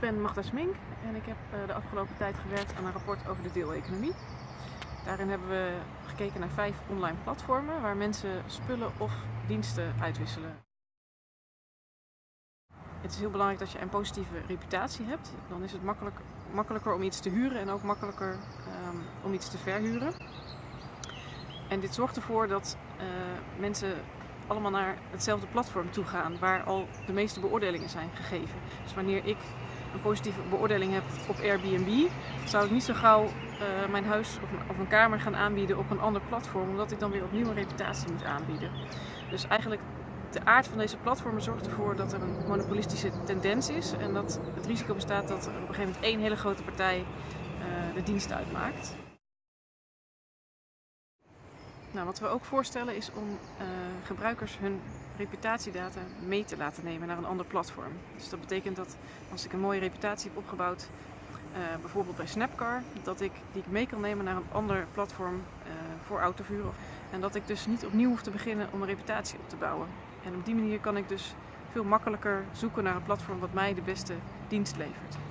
ben Magda Smink en ik heb eh, de afgelopen tijd gewerkt aan een rapport over de deeleconomie. Daarin hebben we gekeken naar vijf online platformen waar mensen spullen of diensten uitwisselen. Het is heel belangrijk dat je een positieve reputatie hebt. Dan is het makkelijk, makkelijker om iets te huren en ook makkelijker um, om iets te verhuren. En dit zorgt ervoor dat uh, mensen allemaal naar hetzelfde platform toe gaan waar al de meeste beoordelingen zijn gegeven. Dus wanneer ik een positieve beoordeling heb op Airbnb, zou ik niet zo gauw uh, mijn huis of, een kamer gaan aanbieden op een ander platform, omdat ik dan weer opnieuw een reputatie moet aanbieden. Dus eigenlijk de aard van deze platformen zorgt ervoor dat er een monopolistische tendens is en dat het risico bestaat dat er op een gegeven moment één hele grote partij uh, de dienst uitmaakt. Nou, wat we ook voorstellen is om uh, gebruikers hun reputatiedata mee te laten nemen naar een ander platform. Dus dat betekent dat als ik een mooie reputatie heb opgebouwd, uh, bijvoorbeeld bij Snapcar, dat ik die mee kan nemen naar een ander platform uh, voor autovuren. En dat ik dus niet opnieuw hoef te beginnen om een reputatie op te bouwen. En op die manier kan ik dus veel makkelijker zoeken naar een platform wat mij de beste dienst levert.